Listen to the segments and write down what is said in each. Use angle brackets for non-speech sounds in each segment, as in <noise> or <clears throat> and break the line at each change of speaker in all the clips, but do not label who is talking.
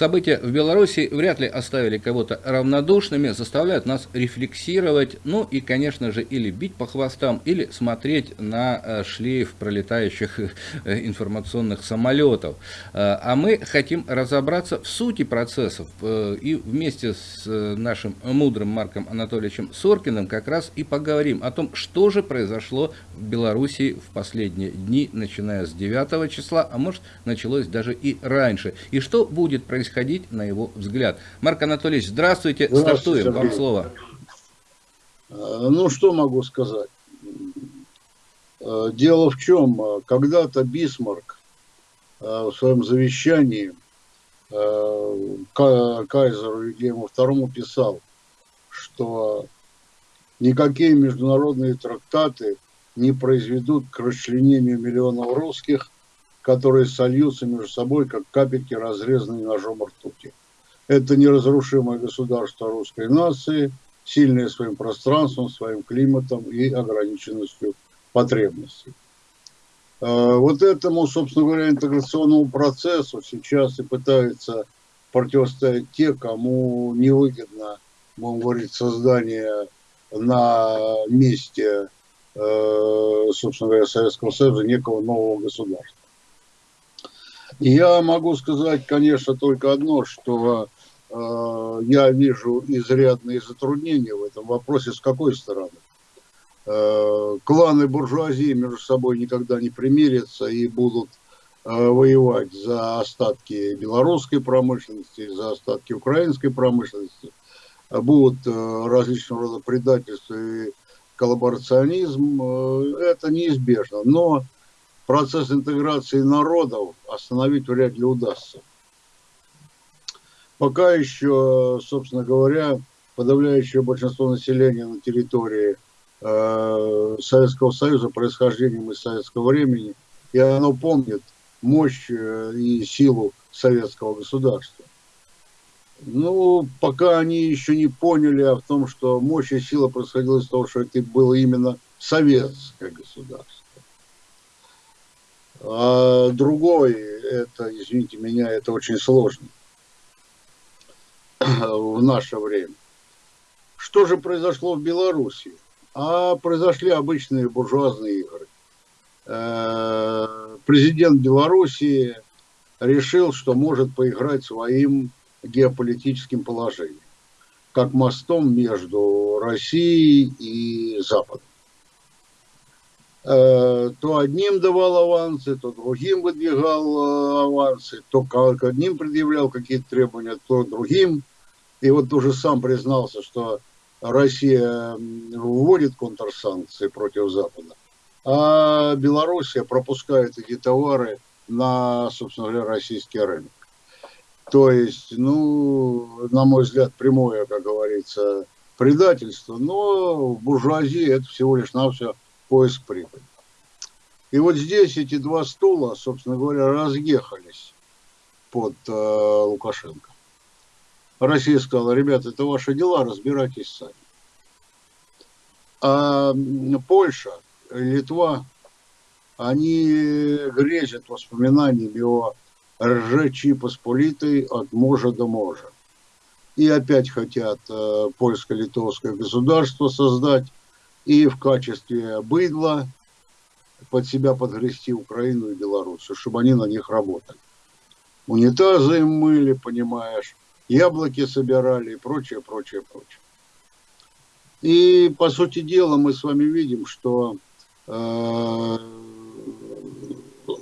События в Беларуси вряд ли оставили кого-то равнодушными, заставляют нас рефлексировать, ну и, конечно же, или бить по хвостам, или смотреть на э, шлейф пролетающих э, информационных самолетов. Э, а мы хотим разобраться в сути процессов и вместе с нашим мудрым Марком Анатольевичем Соркиным как раз и поговорим о том, что же произошло в Беларуси в последние дни, начиная с 9 числа, а может началось даже и раньше. И что будет происходить на его взгляд. Марк Анатольевич, здравствуйте, здравствуйте стартуем, Сергей. вам слово.
Э, ну, что могу сказать? Э, дело в чем, э, когда-то Бисмарк в своем завещании кайзеру Вильгельму II писал, что никакие международные трактаты не произведут к расчленению миллионов русских, которые сольются между собой, как капельки, разрезанные ножом ртути. Это неразрушимое государство русской нации, сильное своим пространством, своим климатом и ограниченностью потребностей. А, вот этому, собственно говоря, интеграционному процессу сейчас и пытаются противостоять те, кому невыгодно, будем говорить, создание на месте, э, собственно говоря, Советского Союза некого нового государства. Я могу сказать, конечно, только одно, что э, я вижу изрядные затруднения в этом вопросе. С какой стороны? Э, кланы буржуазии между собой никогда не примирятся и будут э, воевать за остатки белорусской промышленности, за остатки украинской промышленности. Будут э, различного рода предательства и коллаборационизм. Э, это неизбежно. Но процесс интеграции народов остановить вряд ли удастся. Пока еще, собственно говоря, подавляющее большинство населения на территории э, Советского Союза происхождением из советского времени, и оно помнит мощь э, и силу советского государства. Ну, пока они еще не поняли о том, что мощь и сила происходила из того, что это было именно советское государство. А другой, это, извините меня, это очень сложно в наше время. Что же произошло в Беларуси? А произошли обычные буржуазные игры. Э, президент Белоруссии решил, что может поиграть своим геополитическим положением, как мостом между Россией и Западом. То одним давал авансы, то другим выдвигал э, авансы, то к одним предъявлял какие-то требования, то другим. И вот уже сам признался, что Россия вводит контрсанкции против Запада, а Белоруссия пропускает эти товары на, собственно говоря, российский рынок. То есть, ну, на мой взгляд, прямое, как говорится, предательство, но в буржуазии это всего лишь на все поиск прибыли. И вот здесь эти два стула, собственно говоря, разъехались под э, Лукашенко. Россия сказала, ребята, это ваши дела, разбирайтесь сами. А Польша, Литва, они грезят воспоминаниями о Ржечи Посполитой от можа до можа. И опять хотят э, польско-литовское государство создать, и в качестве быдла под себя подгрести Украину и Белоруссию, чтобы они на них работали. Унитазы им мыли, понимаешь, яблоки собирали и прочее, прочее, прочее. И, по сути дела, мы с вами видим, что э,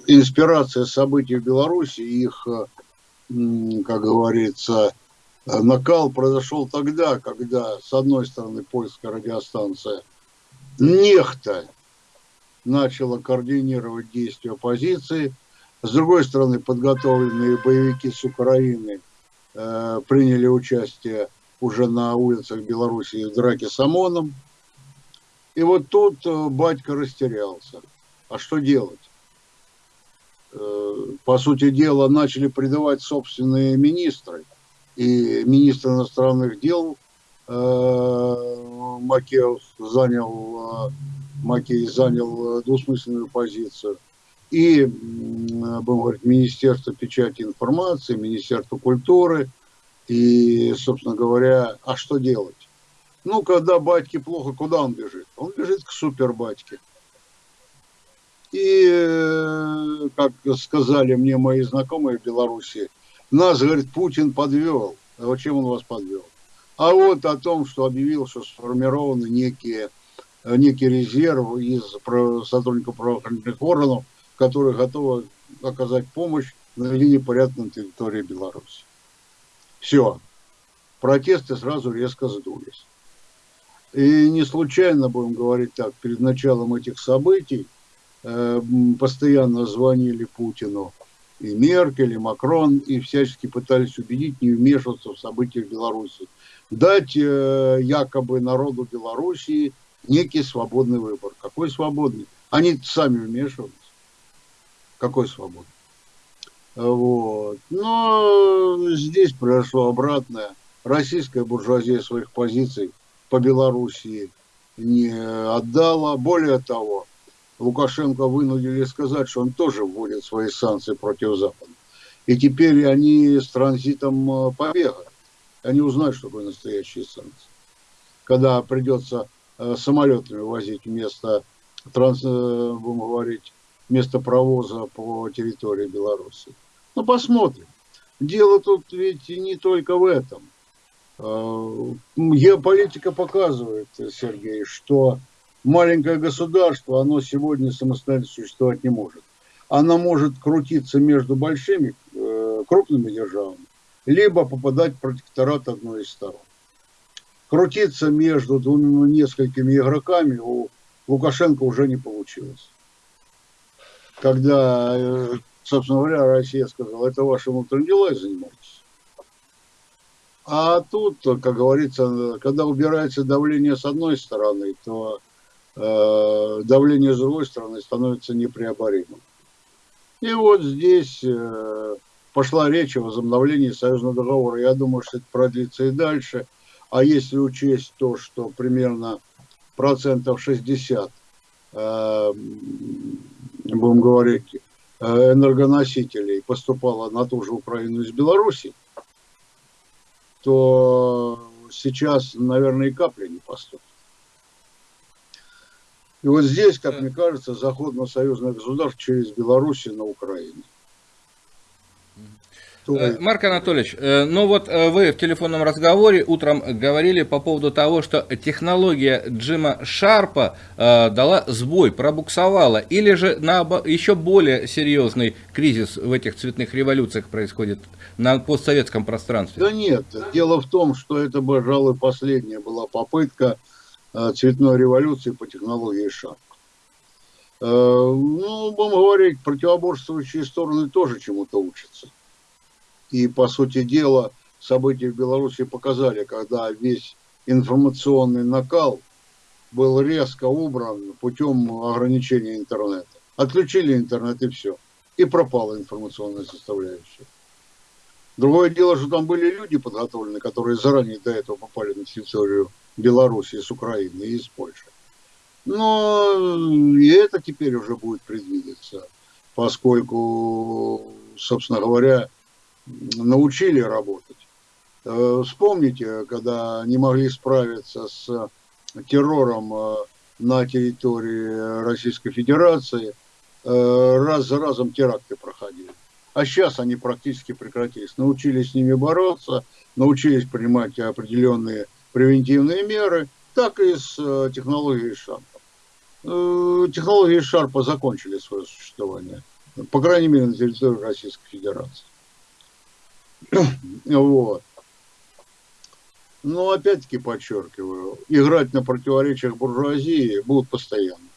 инспирация событий в Беларуси, их, как говорится, накал произошел тогда, когда, с одной стороны, польская радиостанция – нехта начала координировать действия оппозиции. С другой стороны, подготовленные боевики с Украины э, приняли участие уже на улицах Беларуси в драке с ОМОНом. И вот тут э, батька растерялся. А что делать? Э, по сути дела, начали предавать собственные министры. И министр иностранных дел Макеев занял, э, Макей занял двусмысленную позицию. и, будем говорить, Министерство печати информации, Министерство культуры, и, собственно говоря, а что делать? Ну, когда батьке плохо, куда он бежит? Он бежит к супербатьке. И, э, как сказали мне мои знакомые в Беларуси, нас, говорит, Путин подвел. А вот чем он вас подвел? А вот о том, что объявил, что сформированы некие, некий резерв из сотрудников правоохранительных органов, которые готовы оказать помощь на наведении порядка на территории Беларуси. Все. Протесты сразу резко сдулись. И не случайно, будем говорить так, перед началом этих событий э, постоянно звонили Путину и Меркель, и Макрон, и всячески пытались убедить не вмешиваться в события в Беларуси. Дать э, якобы народу Белоруссии некий свободный выбор. Какой свободный? Они сами вмешивались. Какой свободный? Вот. Но здесь произошло обратное. Российская буржуазия своих позиций по Белоруссии не отдала. Более того, Лукашенко вынудили сказать, что он тоже вводит свои санкции против Запада. И теперь они с транзитом э, побегают. Они узнают, что такое настоящие санкции. Когда придется э, самолетами возить вместо, транс, э, будем говорить, вместо провоза по территории Беларуси. Ну, посмотрим. Дело тут ведь не только в этом. Геополитика показывает, Сергей, что маленькое государство, оно сегодня самостоятельно существовать не может. Оно может крутиться между большими, э, крупными державами, либо попадать в протекторат одной из сторон. Крутиться между двумя несколькими игроками у Лукашенко уже не получилось. Когда, э, собственно говоря, Россия сказала, это ваши внутренние дела, занимайтесь. А тут, как говорится, когда убирается давление с одной стороны, то Э, давление с другой стороны становится непреоборимым. И вот здесь э, пошла речь о возобновлении союзного договора. Я думаю, что это продлится и дальше. А если учесть то, что примерно процентов 60, э, будем говорить, энергоносителей поступало на ту же Украину из Беларуси, то сейчас, наверное, и капли не поступит. И вот здесь, как мне кажется, заход на союзное государство через Белоруссию на Украину.
Э, Марк Анатольевич, э, ну вот э, вы в телефонном разговоре утром говорили по поводу того, что технология Джима Шарпа дала сбой, пробуксовала, или же на еще более серьезный кризис в этих цветных революциях происходит на постсоветском пространстве?
Да нет, дело в том, что это, пожалуй, последняя была попытка цветной революции по технологии Шарп. Э, ну, будем говорить, противоборствующие стороны тоже чему-то учатся. И, по сути дела, события в Беларуси показали, когда весь информационный накал был резко убран путем ограничения интернета. Отключили интернет и все. И пропала информационная составляющая. Другое дело, что там были люди подготовленные, которые заранее до этого попали на территорию Белоруссии, с Украины и из Польши. Но и это теперь уже будет предвидеться, поскольку, собственно говоря, научили работать. Э, вспомните, когда не могли справиться с террором э, на территории Российской Федерации, э, раз за разом теракты проходили. А сейчас они практически прекратились. Научились с ними бороться, научились принимать определенные превентивные меры, так и с технологией Шарпа. Технологии Шарпа закончили свое существование, по крайней мере, на территории Российской Федерации. <clears throat> Вот. Но опять-таки подчеркиваю, играть на противоречиях буржуазии будут постоянно.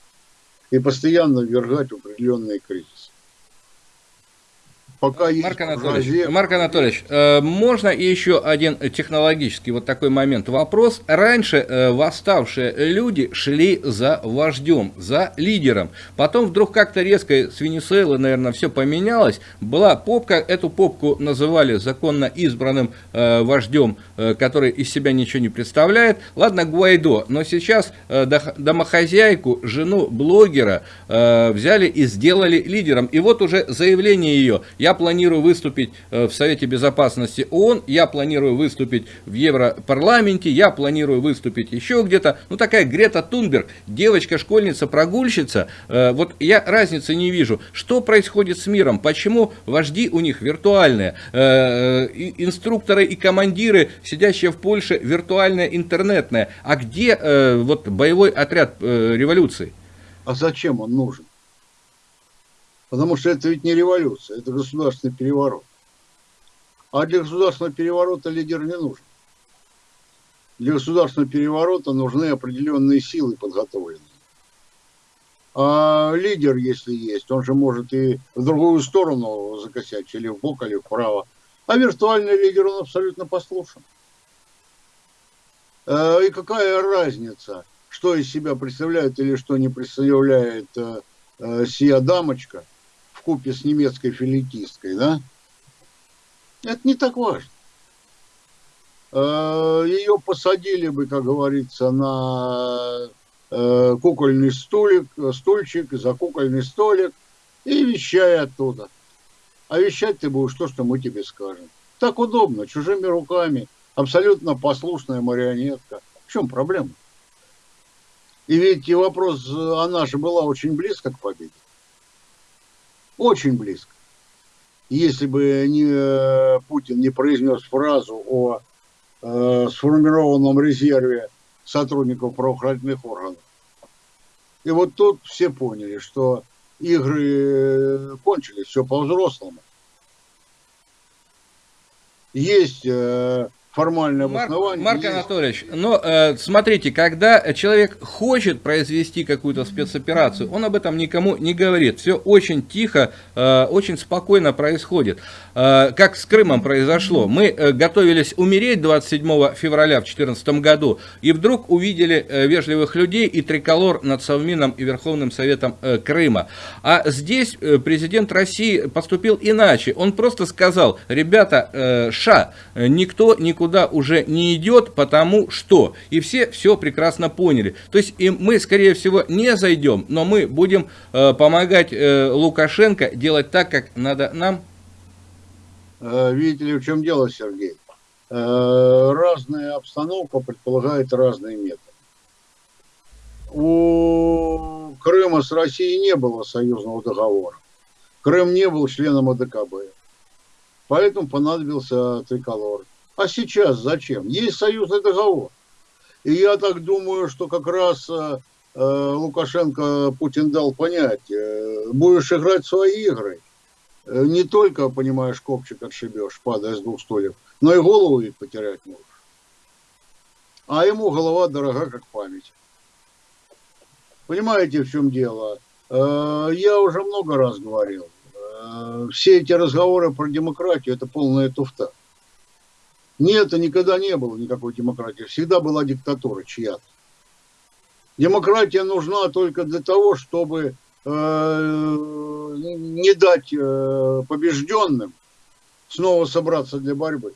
И постоянно ввергать в определенные кризисы.
Пока есть Марк Анатольевич, разе... Марк Анатольевич, э, можно еще один технологический вот такой момент вопрос. Раньше э, восставшие люди шли за вождем, за лидером. Потом вдруг как-то резко с Венесуэлы, наверное, все поменялось. Была попка, эту попку называли законно избранным э, вождем, э, который из себя ничего не представляет. Ладно, Гуайдо, но сейчас э, домохозяйку, жену блогера э, взяли и сделали лидером. И вот уже заявление ее, я я планирую выступить э, в Совете Безопасности ООН, я планирую выступить в Европарламенте, я планирую выступить еще где-то. Ну, такая Грета Тунберг, девочка-школьница, прогульщица. Э, вот я разницы не вижу. Что происходит с миром? Почему вожди у них виртуальные? Э, инструкторы и командиры, сидящие в Польше, виртуальная интернетная. А где вот боевой отряд революции?
А зачем он нужен? Потому что это ведь не революция, это государственный переворот. А для государственного переворота лидер не нужен. Для государственного переворота нужны определенные силы подготовленные. А лидер, если есть, он же может и в другую сторону закосять, или в бок, или вправо. А виртуальный лидер, он абсолютно послушен. А, и какая разница, что из себя представляет или что не представляет э, э, сия дамочка, в купе с немецкой филетисткой, да, это не так важно. Э, Ее посадили бы, как говорится, на э, кукольный столик, стульчик, за кукольный столик и вещай оттуда. А вещать ты будешь то, что мы тебе скажем. Так удобно, чужими руками, абсолютно послушная марионетка. В чем проблема? И ведь вопрос, она же была очень близко к победе. Очень близко. Если бы не, э, Путин не произнес фразу о э, сформированном резерве сотрудников правоохранительных органов. И вот тут все поняли, что игры э, кончились, все по-взрослому. Есть э, формальное обоснование.
Марк, Марк Анатольевич, но э, смотрите, когда человек хочет произвести какую-то спецоперацию, он об этом никому не говорит. Все очень тихо, э, очень спокойно происходит. Э, как с Крымом произошло. Мы э, готовились умереть 27 февраля в 2014 году, и вдруг увидели э, вежливых людей и триколор над Совмином и Верховным Советом э, Крыма. А здесь э, президент России поступил иначе. Он просто сказал, ребята, э, ша, никто никуда никуда уже не идет, потому что. И все все прекрасно поняли. То есть и мы, скорее всего, не зайдем, но мы будем э, помогать э, Лукашенко делать так, как надо нам.
Э, видите ли, в чем дело, Сергей? Э, разная обстановка предполагает разные методы. У Крыма с Россией не было союзного договора. Крым не был членом АДКБ. Поэтому понадобился триколор. А сейчас зачем? Есть союзный договор. И я так думаю, что как раз э, э, Лукашенко Путин дал понять, э, будешь играть свои игры, э, не только, понимаешь, копчик отшибешь, падая с двух стульев, но и голову ведь потерять можешь. А ему голова дорога, как память. Понимаете, в чем дело? Э, я уже много раз говорил, э, все эти разговоры про демократию – это полная туфта. Нет, никогда не было никакой демократии. Всегда была диктатура чья-то. Демократия нужна только для того, чтобы э, не дать э, побежденным снова собраться для борьбы.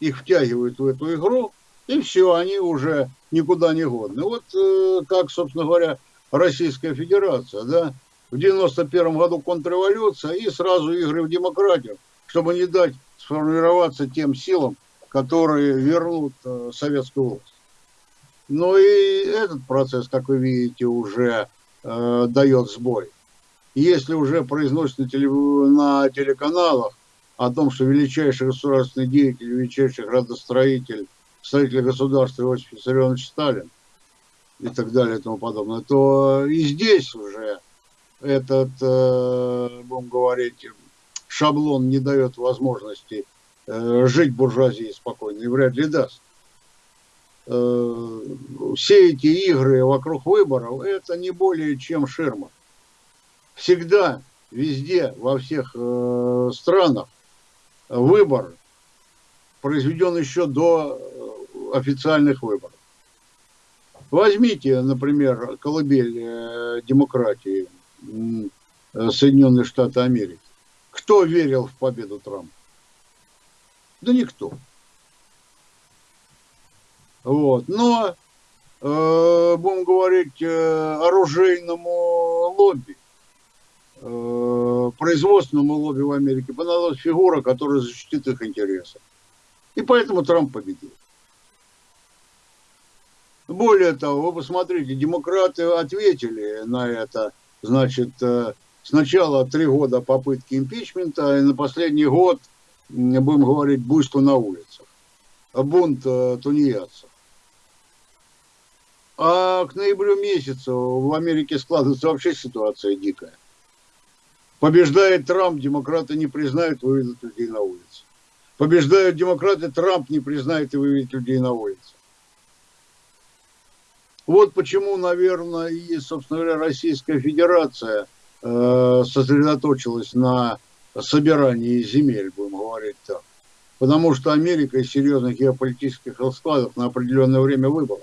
Их втягивают в эту игру, и все, они уже никуда не годны. Вот э, как, собственно говоря, Российская Федерация, да, в 91 году контрреволюция и сразу игры в демократию, чтобы не дать сформироваться тем силам, которые вернут э, советскую власть. Но и этот процесс, как вы видите, уже э, дает сбой. Если уже произносят на, теле, на телеканалах о том, что величайший государственный деятель, величайший градостроитель, строитель государства Иосиф Виссарионович Сталин и так далее и тому подобное, то и здесь уже этот, э, будем говорить, шаблон не дает возможности жить буржуазии спокойно и вряд ли даст. Э, все эти игры вокруг выборов, это не более чем ширма. Всегда везде, во всех э, странах выбор произведен еще до э, официальных выборов. Возьмите, например, колыбель э, демократии э, Соединенные Штаты Америки. Кто верил в победу Трампа? Да никто. Вот. Но, э, будем говорить, э, оружейному лобби, э, производственному лобби в Америке понадобилась фигура, которая защитит их интересы. И поэтому Трамп победил. Более того, вы посмотрите, демократы ответили на это, значит, э, сначала три года попытки импичмента, и на последний год, будем говорить, буйство на улицах, бунт э, тунеядцев. А к ноябрю месяцу в Америке складывается вообще ситуация дикая. Побеждает Трамп, демократы не признают, выведут людей на улицы. Побеждают демократы, Трамп не признает и выведет людей на улицы. Вот почему, наверное, и, собственно говоря, Российская Федерация э, сосредоточилась на собирании земель, будем говорить так. Потому что Америка из серьезных геополитических раскладов на определенное время выбыла.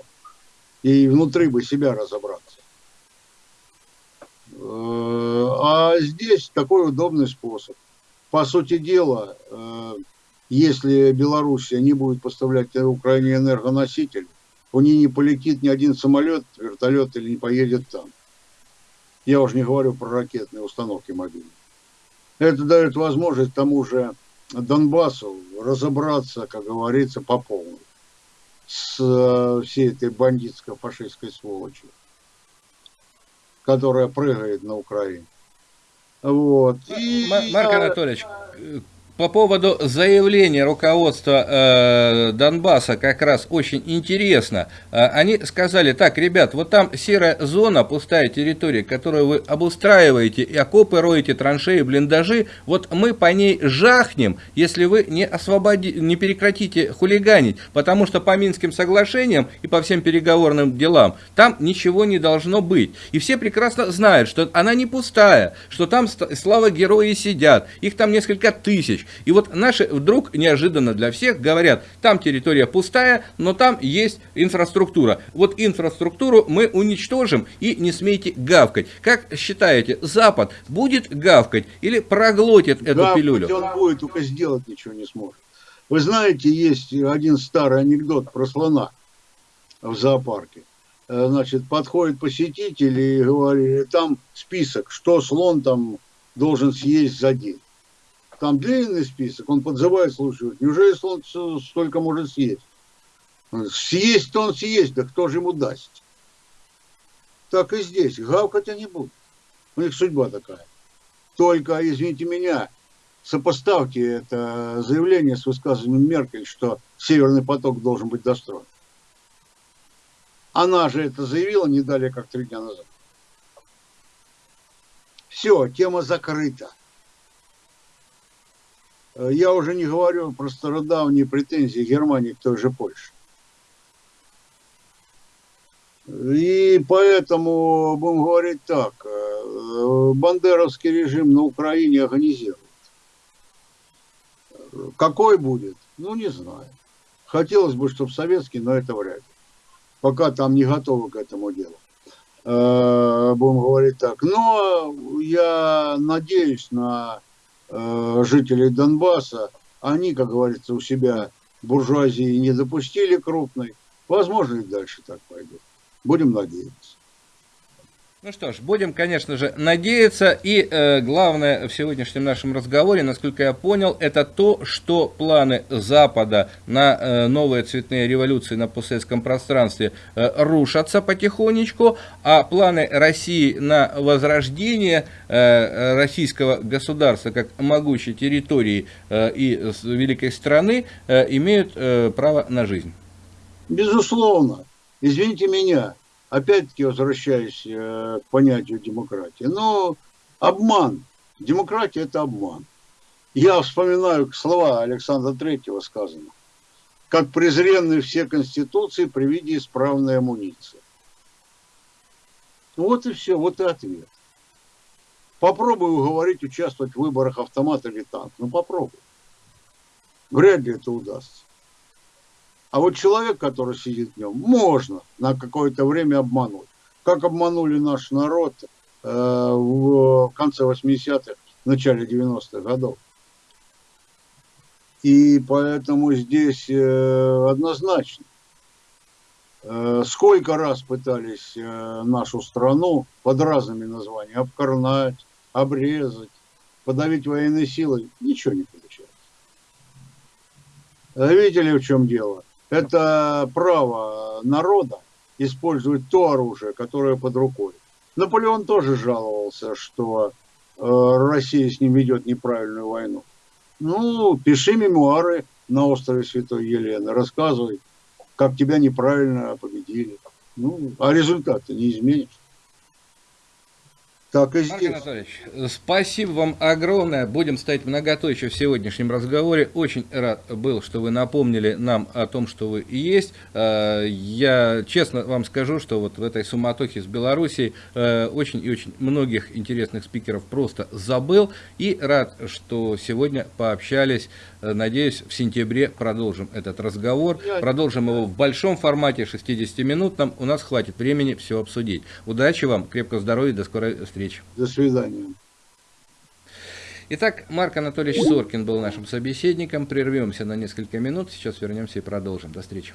И внутри бы себя разобраться. Э, а здесь такой удобный способ. По сути дела, э, если Белоруссия не будет поставлять Украине энергоносители, у нее не полетит ни один самолет, вертолет или не поедет там. Я уже не говорю про ракетные установки мобильные. Это дает возможность тому же Донбассу разобраться, как говорится, по полной с э, всей этой бандитско-фашистской сволочью, которая прыгает на Украине. Вот.
И Марк Анатольевич, по поводу заявления руководства э, Донбасса как раз очень интересно. Э, они сказали, так, ребят, вот там серая зона, пустая территория, которую вы обустраиваете, и окопы роете, траншеи, блиндажи, вот мы по ней жахнем, если вы не, освободи, не прекратите хулиганить, потому что по Минским соглашениям и по всем переговорным делам там ничего не должно быть. И все прекрасно знают, что она не пустая, что там слава герои сидят, их там несколько тысяч. И вот наши вдруг неожиданно для всех говорят, там территория пустая, но там есть инфраструктура. Вот инфраструктуру мы уничтожим и не смейте гавкать. Как считаете, Запад будет гавкать или проглотит эту гавкать пилюлю?
он будет, только сделать ничего не сможет. Вы знаете, есть один старый анекдот про слона в зоопарке. Э, значит, подходит посетитель и говорит, там список, что слон там должен съесть за день там длинный список, он подзывает слушает, неужели он столько может съесть? Съесть-то он съесть, да кто же ему даст? Так и здесь, гавкать они будут. У них судьба такая. Только, извините меня, сопоставьте это заявление с высказыванием Меркель, что Северный поток должен быть достроен. Она же это заявила не далее, как три дня назад. Все, тема закрыта. Э, я уже не говорю про стародавние претензии Германии к той же Польше. И поэтому, будем говорить так, э, бандеровский режим на Украине организирует. Какой будет? Ну, не знаю. Хотелось бы, чтобы советский, но это вряд ли. Пока там не готовы к этому делу. Э, будем говорить так. Но я надеюсь на Э, жителей Донбасса, они, как говорится, у себя буржуазии не допустили крупной. Возможно, и дальше так пойдет. Будем надеяться.
Ну что ж, будем, конечно же, надеяться. И э, главное в сегодняшнем нашем разговоре, насколько я понял, это то, что планы Запада на э, новые цветные революции на постсоветском пространстве э, рушатся потихонечку, а планы России на возрождение э, российского государства как могучей территории э, и великой страны э, имеют э, право на жизнь.
Безусловно. Извините меня, опять-таки возвращаясь э, к понятию демократии, но обман. Демократия – это обман. Я вспоминаю слова Александра Третьего сказано. Как презренны все конституции при виде исправной амуниции. Вот и все, вот и ответ. Попробуй уговорить участвовать в выборах автомат или танк. Ну попробуй. Вряд ли это удастся. А вот человек, который сидит в нем, можно на какое-то время обмануть. Как обманули наш народ э, в конце 80-х, в начале 90-х годов. И поэтому здесь э, однозначно. Э, сколько раз пытались э, нашу страну под разными названиями обкорнать, обрезать, подавить военной силой, ничего не получается. Видели, в чем дело? Это право народа использовать то оружие, которое под рукой. Наполеон тоже жаловался, что э, Россия с ним ведет неправильную войну. Ну, пиши мемуары на острове Святой Елены, рассказывай, как тебя неправильно победили. Ну, а результат ты не изменишь.
Так и здесь. Марк Анатольевич, спасибо вам огромное. Будем ставить многоточие в сегодняшнем разговоре. Очень рад был, что вы напомнили нам о том, что вы есть. Э, я честно вам скажу, что вот в этой суматохе с Белоруссией э, очень и очень многих интересных спикеров просто забыл. И рад, что сегодня пообщались. Э, надеюсь, в сентябре продолжим этот разговор. Продолжим его в большом формате, 60-минутном. У нас хватит времени все обсудить. Удачи вам, крепкого здоровья, до скорой встречи встреч.
До свидания.
Итак, Марк Анатольевич Соркин был нашим собеседником. Прервемся на несколько минут. Сейчас вернемся и продолжим. До встречи.